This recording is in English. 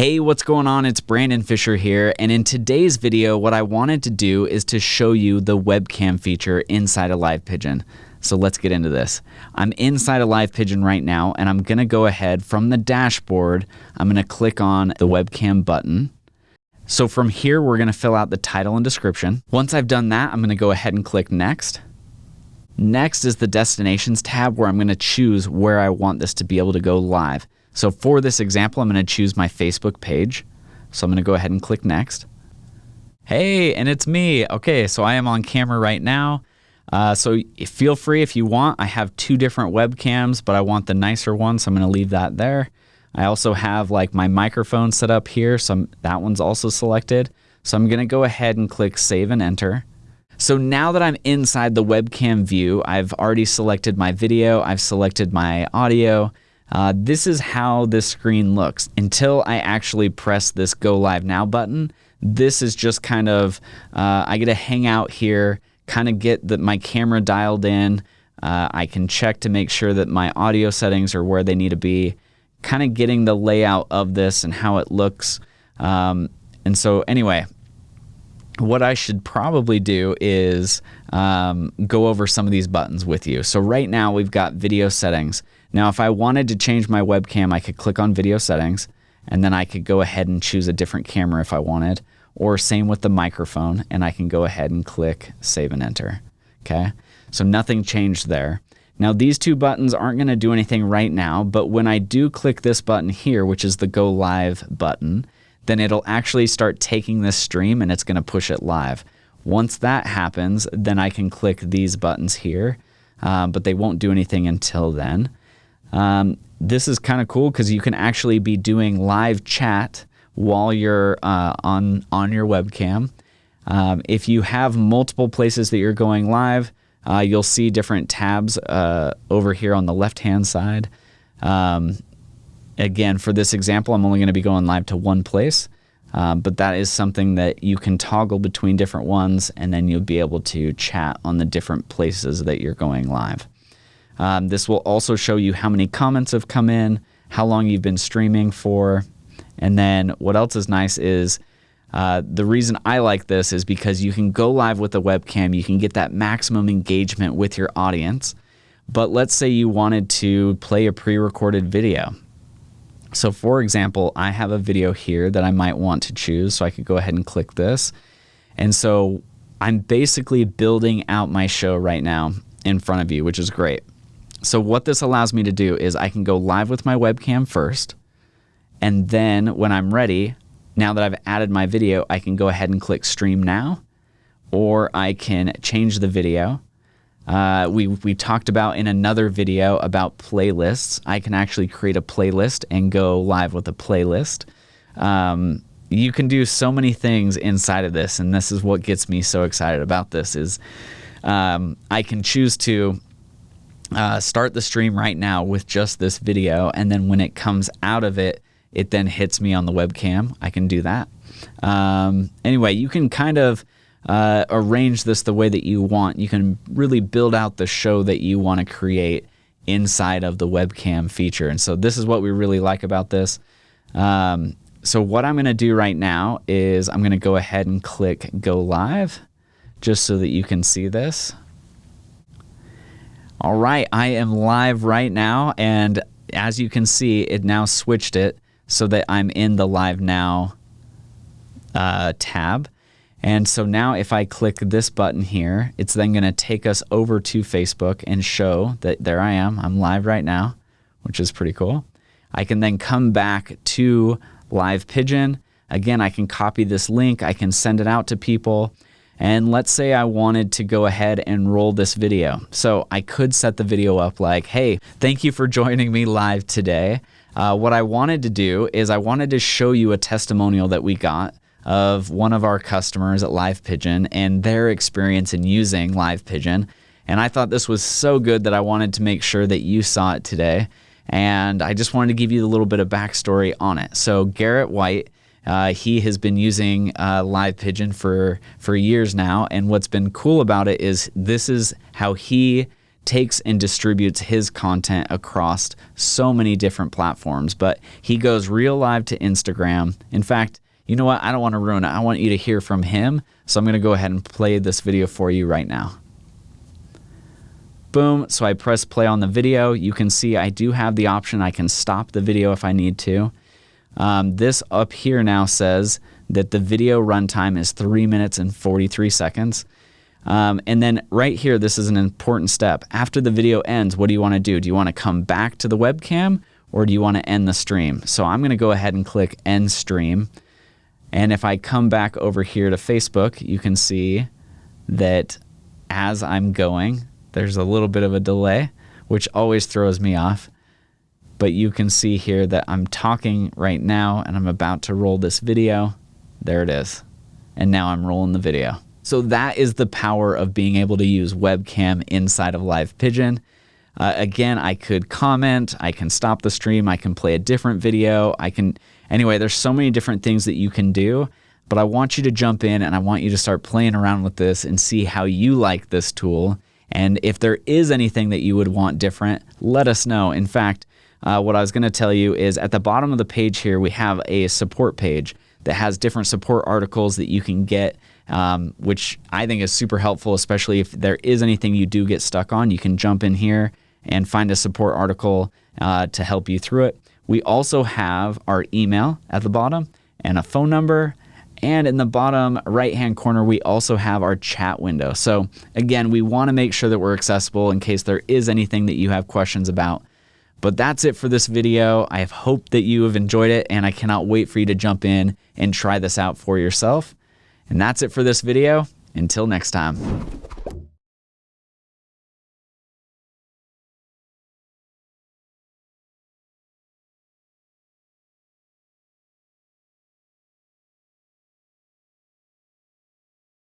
Hey, what's going on? It's Brandon Fisher here, and in today's video, what I wanted to do is to show you the webcam feature inside a Live Pigeon. So let's get into this. I'm inside a Live Pigeon right now, and I'm gonna go ahead from the dashboard, I'm gonna click on the webcam button. So from here, we're gonna fill out the title and description. Once I've done that, I'm gonna go ahead and click next. Next is the destinations tab where I'm gonna choose where I want this to be able to go live. So for this example, I'm going to choose my Facebook page. So I'm going to go ahead and click next. Hey, and it's me. Okay, so I am on camera right now. Uh, so feel free if you want. I have two different webcams, but I want the nicer one, so I'm going to leave that there. I also have like my microphone set up here, so I'm, that one's also selected. So I'm going to go ahead and click save and enter. So now that I'm inside the webcam view, I've already selected my video, I've selected my audio, uh, this is how this screen looks. Until I actually press this Go Live Now button, this is just kind of, uh, I get to hang out here, kind of get the, my camera dialed in. Uh, I can check to make sure that my audio settings are where they need to be, kind of getting the layout of this and how it looks. Um, and so anyway, what I should probably do is um, go over some of these buttons with you. So right now we've got video settings. Now, if I wanted to change my webcam, I could click on video settings and then I could go ahead and choose a different camera if I wanted, or same with the microphone, and I can go ahead and click save and enter. Okay, so nothing changed there. Now, these two buttons aren't going to do anything right now, but when I do click this button here, which is the go live button, then it'll actually start taking this stream and it's going to push it live. Once that happens, then I can click these buttons here, uh, but they won't do anything until then. Um, this is kind of cool because you can actually be doing live chat while you're uh, on on your webcam. Um, if you have multiple places that you're going live, uh, you'll see different tabs uh, over here on the left hand side. Um, again, for this example, I'm only going to be going live to one place, um, but that is something that you can toggle between different ones, and then you'll be able to chat on the different places that you're going live. Um, this will also show you how many comments have come in, how long you've been streaming for, and then what else is nice is uh, the reason I like this is because you can go live with a webcam, you can get that maximum engagement with your audience. But let's say you wanted to play a pre recorded video. So, for example, I have a video here that I might want to choose, so I could go ahead and click this. And so I'm basically building out my show right now in front of you, which is great. So what this allows me to do is I can go live with my webcam first, and then when I'm ready, now that I've added my video, I can go ahead and click stream now, or I can change the video. Uh, we, we talked about in another video about playlists. I can actually create a playlist and go live with a playlist. Um, you can do so many things inside of this, and this is what gets me so excited about this is um, I can choose to uh, start the stream right now with just this video. And then when it comes out of it, it then hits me on the webcam. I can do that. Um, anyway, you can kind of uh, arrange this the way that you want. You can really build out the show that you want to create inside of the webcam feature. And so this is what we really like about this. Um, so what I'm going to do right now is I'm going to go ahead and click go live just so that you can see this. All right, I am live right now, and as you can see, it now switched it so that I'm in the Live Now uh, tab. And so now if I click this button here, it's then going to take us over to Facebook and show that there I am. I'm live right now, which is pretty cool. I can then come back to Live Pigeon. Again, I can copy this link. I can send it out to people. And let's say I wanted to go ahead and roll this video. So I could set the video up like, hey, thank you for joining me live today. Uh, what I wanted to do is I wanted to show you a testimonial that we got of one of our customers at Live Pigeon and their experience in using Live Pigeon. And I thought this was so good that I wanted to make sure that you saw it today. And I just wanted to give you a little bit of backstory on it. So Garrett White uh, he has been using uh, Live Pigeon for for years now, and what's been cool about it is this is how he takes and distributes his content across so many different platforms. But he goes real live to Instagram. In fact, you know what? I don't want to ruin it. I want you to hear from him. So I'm going to go ahead and play this video for you right now. Boom. So I press play on the video. You can see I do have the option. I can stop the video if I need to. Um, this up here now says that the video runtime is 3 minutes and 43 seconds. Um, and then right here, this is an important step. After the video ends, what do you want to do? Do you want to come back to the webcam or do you want to end the stream? So I'm going to go ahead and click end stream. And if I come back over here to Facebook, you can see that as I'm going, there's a little bit of a delay, which always throws me off. But you can see here that I'm talking right now and I'm about to roll this video. There it is. And now I'm rolling the video. So that is the power of being able to use webcam inside of Live Pigeon. Uh, again, I could comment, I can stop the stream, I can play a different video, I can, anyway, there's so many different things that you can do, but I want you to jump in and I want you to start playing around with this and see how you like this tool and if there is anything that you would want different, let us know. In fact, uh, what I was going to tell you is at the bottom of the page here, we have a support page that has different support articles that you can get, um, which I think is super helpful, especially if there is anything you do get stuck on. You can jump in here and find a support article uh, to help you through it. We also have our email at the bottom and a phone number and in the bottom right hand corner, we also have our chat window. So again, we want to make sure that we're accessible in case there is anything that you have questions about. But that's it for this video. I hope that you have enjoyed it and I cannot wait for you to jump in and try this out for yourself. And that's it for this video. Until next time.